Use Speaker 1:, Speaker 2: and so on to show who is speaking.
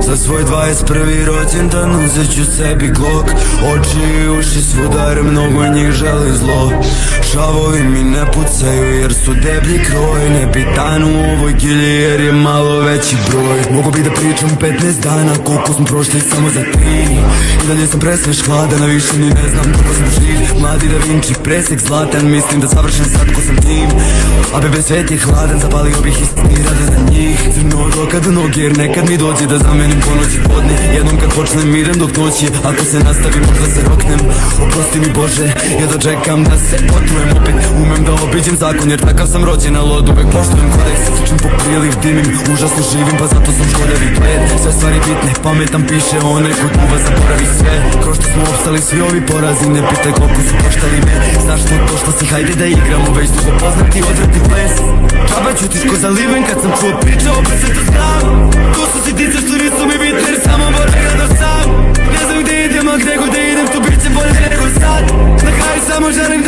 Speaker 1: Za svoj 21. rođendan uzet ću sebi glok Oči i uši svudar, mnogo njih želi zlo. Šavovi mi ne pucaju jer su deblji kroj. Ne bitan u ovoj gilji jer je malo veći broj. Mogu bi da pričam 15 dana koliko smo prošli samo za tri. I dalje sam presveš hladan, a više ni ne znam kako sam živ. Mladi da Vinci, presek zlatan, mislim da savršen sad ko sam tim. A bebe svet je hladan, zapalio bih istini rade na njih. Crno od oka do noge jer nekad mi dođe da zamenim po noći podne. Jednom kad počnem idem dok noć je, ako se nastavi možda se roknem. Oprosti mi Bože, ja da čekam da se potrujem opet. Umem da obiđem zakon jer takav sam rođen, al od uvek poštujem kodeks. Sličim po priliv, dimim, užasno živim pa zato sam školjavi pred. Sve stvari bitne, pametan piše onaj ko kuva zaboravi sve. Ko što smo opstali svi ovi porazi, ne pitaj koliko su koštali me. Znaš to što si, hajde da igramo, već dugo poznati odvrti Misliš ko za liven kad sam tvoj pričao opet se to znam. Ko su sitnice što nisu mi bitne jer samo moram gledam sam. Ne znam gdje idem, a god idem tu bit će bolje nego sad. Na kraju samo želim